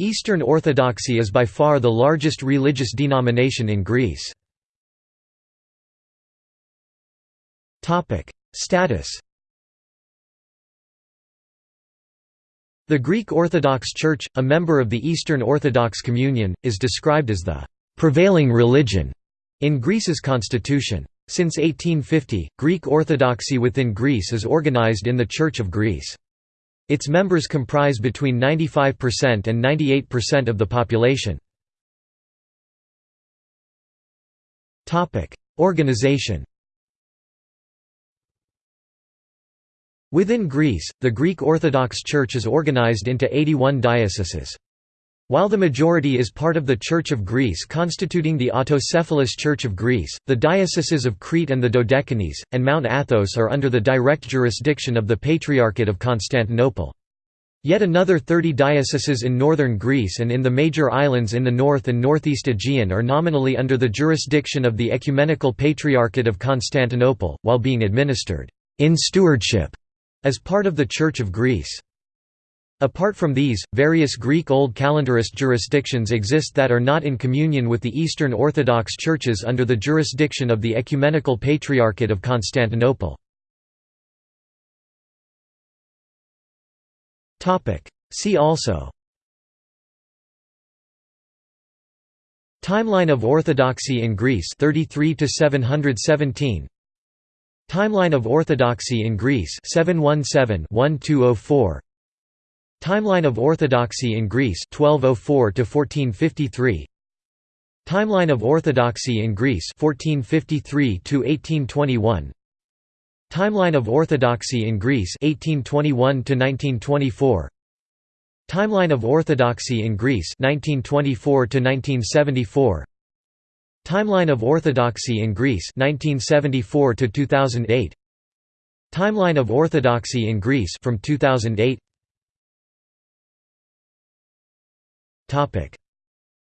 Eastern Orthodoxy is by far the largest religious denomination in Greece. Status The Greek Orthodox Church, a member of the Eastern Orthodox Communion, is described as the «prevailing religion» in Greece's constitution. Since 1850, Greek Orthodoxy within Greece is organized in the Church of Greece. Its members comprise between 95% and 98% of the population. Organization Within Greece, the Greek Orthodox Church is organized into 81 dioceses. While the majority is part of the Church of Greece constituting the autocephalous Church of Greece, the dioceses of Crete and the Dodecanese, and Mount Athos are under the direct jurisdiction of the Patriarchate of Constantinople. Yet another 30 dioceses in northern Greece and in the major islands in the north and northeast Aegean are nominally under the jurisdiction of the Ecumenical Patriarchate of Constantinople, while being administered in stewardship as part of the Church of Greece. Apart from these, various Greek Old Calendarist jurisdictions exist that are not in communion with the Eastern Orthodox churches under the jurisdiction of the Ecumenical Patriarchate of Constantinople. See also Timeline of Orthodoxy in Greece 33 to 717 Timeline of Orthodoxy in Greece 717-1204 Timeline of Orthodoxy in Greece 1204 to 1453 Timeline of Orthodoxy in Greece 1453 to 1821 Timeline of Orthodoxy in Greece 1821 to 1924 Timeline of Orthodoxy in Greece 1924 to 1974 Timeline of Orthodoxy in Greece 1974 to 2008 Timeline of Orthodoxy in Greece from 2008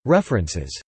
References